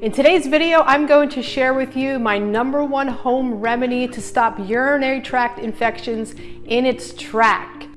In today's video, I'm going to share with you my number one home remedy to stop urinary tract infections in its track.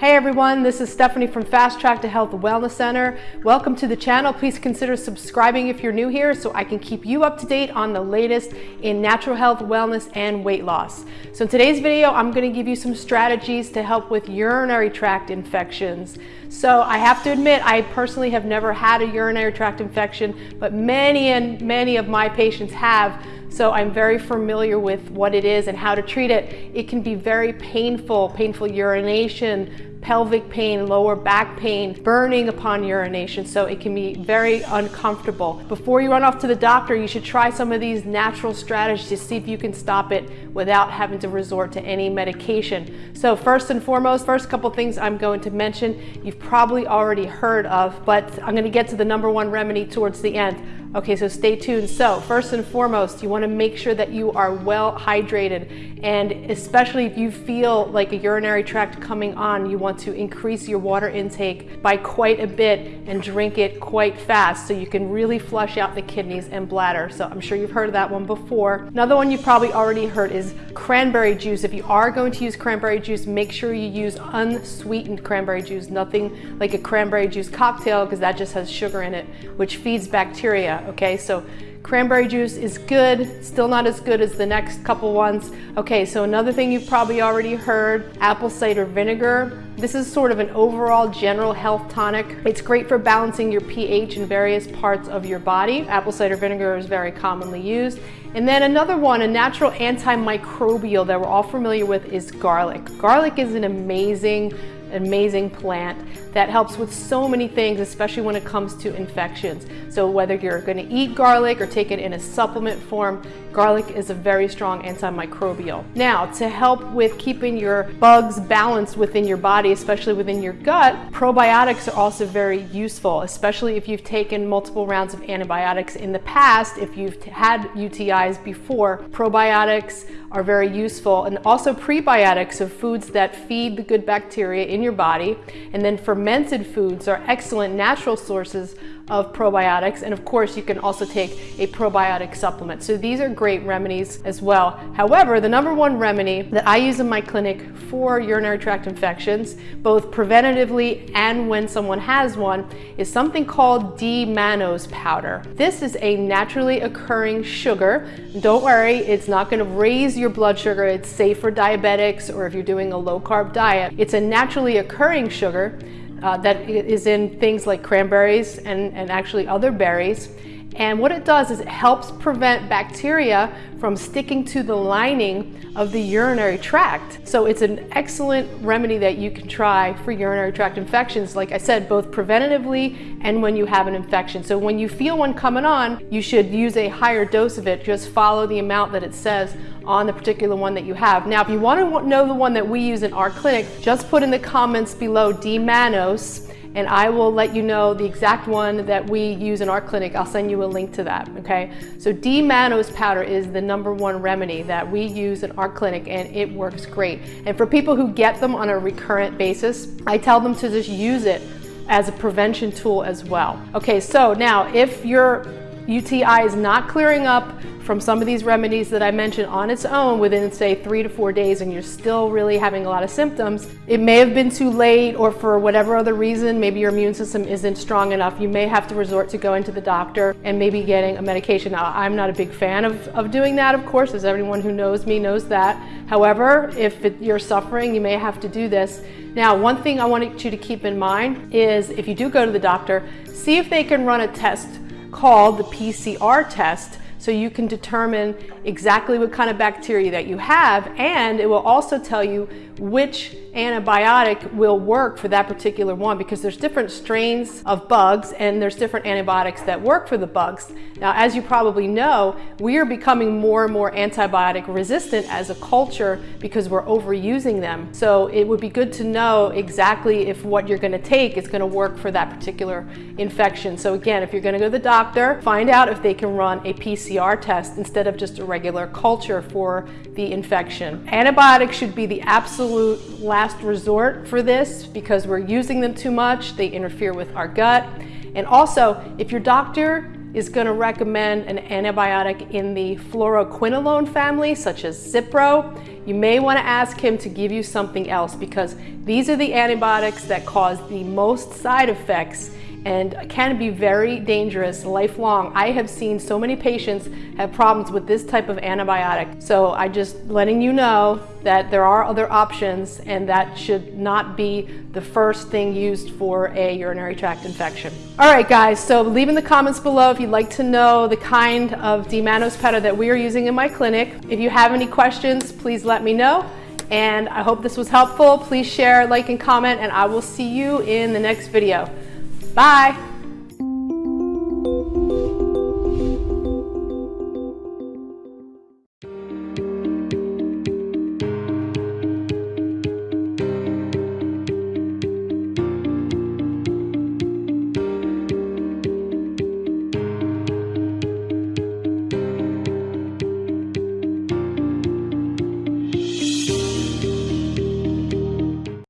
Hey everyone, this is Stephanie from Fast Track to Health Wellness Center. Welcome to the channel. Please consider subscribing if you're new here so I can keep you up to date on the latest in natural health, wellness, and weight loss. So in today's video, I'm gonna give you some strategies to help with urinary tract infections. So I have to admit, I personally have never had a urinary tract infection, but many and many of my patients have. So I'm very familiar with what it is and how to treat it. It can be very painful, painful urination, pelvic pain, lower back pain, burning upon urination, so it can be very uncomfortable. Before you run off to the doctor, you should try some of these natural strategies to see if you can stop it without having to resort to any medication. So first and foremost, first couple things I'm going to mention, you've probably already heard of, but I'm gonna get to the number one remedy towards the end. Okay, so stay tuned. So first and foremost, you wanna make sure that you are well hydrated. And especially if you feel like a urinary tract coming on, you want to increase your water intake by quite a bit and drink it quite fast so you can really flush out the kidneys and bladder. So I'm sure you've heard of that one before. Another one you've probably already heard is cranberry juice. If you are going to use cranberry juice, make sure you use unsweetened cranberry juice, nothing like a cranberry juice cocktail because that just has sugar in it, which feeds bacteria okay? So cranberry juice is good, still not as good as the next couple ones. Okay, so another thing you've probably already heard, apple cider vinegar. This is sort of an overall general health tonic. It's great for balancing your pH in various parts of your body. Apple cider vinegar is very commonly used. And then another one, a natural antimicrobial that we're all familiar with is garlic. Garlic is an amazing amazing plant that helps with so many things, especially when it comes to infections. So whether you're gonna eat garlic or take it in a supplement form, garlic is a very strong antimicrobial. Now, to help with keeping your bugs balanced within your body, especially within your gut, probiotics are also very useful, especially if you've taken multiple rounds of antibiotics in the past, if you've had UTIs before, probiotics are very useful and also prebiotics, so foods that feed the good bacteria in your body, and then fermented foods are excellent natural sources of probiotics. And of course, you can also take a probiotic supplement. So these are great remedies as well. However, the number one remedy that I use in my clinic for urinary tract infections, both preventatively and when someone has one, is something called D-mannose powder. This is a naturally occurring sugar. Don't worry, it's not gonna raise your blood sugar. It's safe for diabetics or if you're doing a low carb diet. It's a naturally occurring sugar uh, that is in things like cranberries and, and actually other berries. And what it does is it helps prevent bacteria from sticking to the lining of the urinary tract. So it's an excellent remedy that you can try for urinary tract infections, like I said, both preventatively and when you have an infection. So when you feel one coming on, you should use a higher dose of it. Just follow the amount that it says on the particular one that you have. Now, if you want to know the one that we use in our clinic, just put in the comments below D-mannose and I will let you know the exact one that we use in our clinic. I'll send you a link to that, okay? So D-mannose powder is the number one remedy that we use in our clinic and it works great. And for people who get them on a recurrent basis, I tell them to just use it as a prevention tool as well. Okay, so now if your UTI is not clearing up from some of these remedies that I mentioned on its own within say three to four days and you're still really having a lot of symptoms, it may have been too late or for whatever other reason, maybe your immune system isn't strong enough. You may have to resort to going to the doctor and maybe getting a medication. Now, I'm not a big fan of, of doing that, of course, as everyone who knows me knows that. However, if it, you're suffering, you may have to do this. Now, one thing I want you to keep in mind is if you do go to the doctor, see if they can run a test called the PCR test so you can determine exactly what kind of bacteria that you have and it will also tell you which antibiotic will work for that particular one because there's different strains of bugs and there's different antibiotics that work for the bugs. Now, as you probably know, we are becoming more and more antibiotic resistant as a culture because we're overusing them. So it would be good to know exactly if what you're gonna take is gonna work for that particular infection. So again, if you're gonna go to the doctor, find out if they can run a PCR PCR test instead of just a regular culture for the infection. Antibiotics should be the absolute last resort for this because we're using them too much. They interfere with our gut. And also, if your doctor is going to recommend an antibiotic in the fluoroquinolone family, such as Cipro, you may want to ask him to give you something else because these are the antibiotics that cause the most side effects and can be very dangerous lifelong. I have seen so many patients have problems with this type of antibiotic. So I just letting you know that there are other options and that should not be the first thing used for a urinary tract infection. All right guys, so leave in the comments below if you'd like to know the kind of D-mannose that we are using in my clinic. If you have any questions, please let me know. And I hope this was helpful. Please share, like, and comment, and I will see you in the next video. Bye.